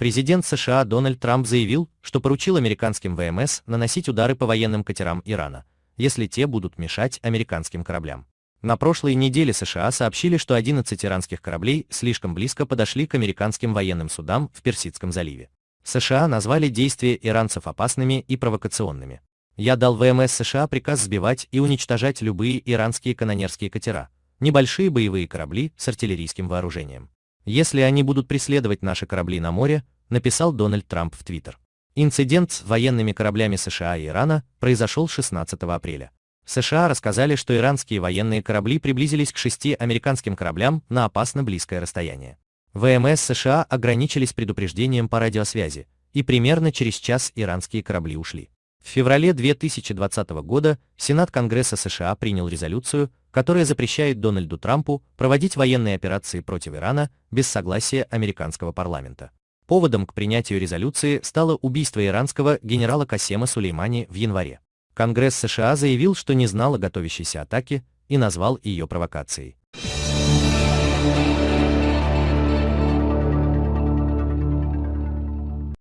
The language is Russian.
Президент США Дональд Трамп заявил, что поручил американским ВМС наносить удары по военным катерам Ирана, если те будут мешать американским кораблям. На прошлой неделе США сообщили, что 11 иранских кораблей слишком близко подошли к американским военным судам в Персидском заливе. США назвали действия иранцев опасными и провокационными. Я дал ВМС США приказ сбивать и уничтожать любые иранские канонерские катера, небольшие боевые корабли с артиллерийским вооружением. Если они будут преследовать наши корабли на море, написал Дональд Трамп в Твиттер. Инцидент с военными кораблями США и Ирана произошел 16 апреля. США рассказали, что иранские военные корабли приблизились к шести американским кораблям на опасно близкое расстояние. ВМС США ограничились предупреждением по радиосвязи, и примерно через час иранские корабли ушли. В феврале 2020 года Сенат Конгресса США принял резолюцию, которая запрещает Дональду Трампу проводить военные операции против Ирана без согласия американского парламента. Поводом к принятию резолюции стало убийство иранского генерала Касема Сулеймани в январе. Конгресс США заявил, что не знал о готовящейся атаке и назвал ее провокацией.